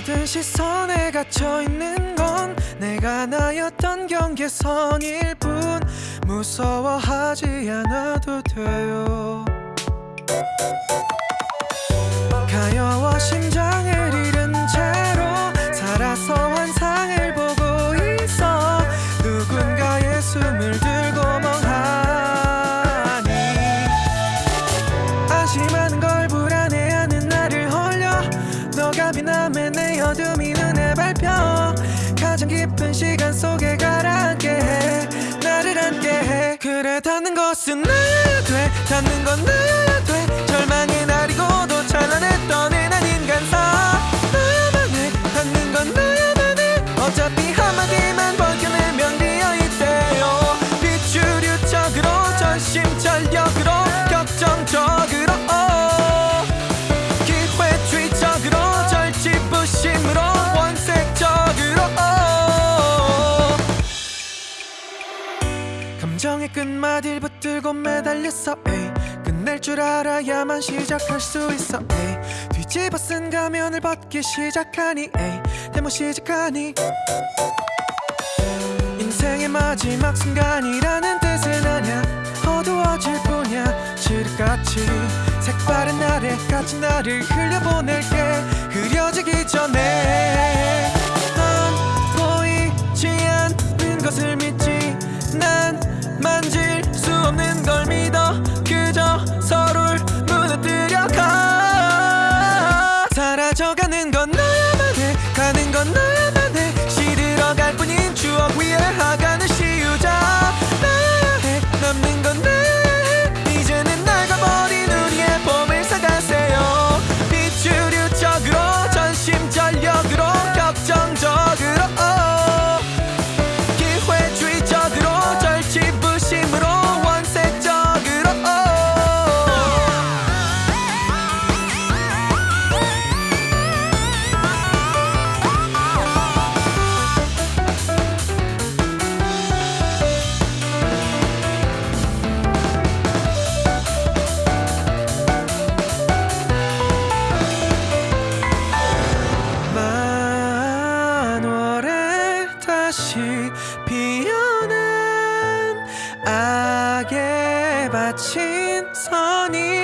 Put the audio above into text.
받은 시선에 갇혀 있는 건 내가 나였던 경계선일 뿐. 무서워하지 않아도 돼요 비남의 내 어둠이 눈에 밟혀. 가장 깊은 시간 속에 가라앉게 해. 나를 앉게 해. 그래 닿는 것은 나야 돼. 닿는 건나 감정의 끝마디를 붙들고 매달렸어 에이. 끝낼 줄 알아야만 시작할 수 있어 에이. 뒤집어 쓴 가면을 벗기 시작하니 에이. 대모 시작하니 인생의 마지막 순간이라는 뜻은 아냐 어두워질 뿐이야 칠흑같이 색바른 날에 같이 나를 흘려보낼게 흐려지기 전에 넌 보이지 않는 것을 믿지 난 만 피어난 악에 바친 선이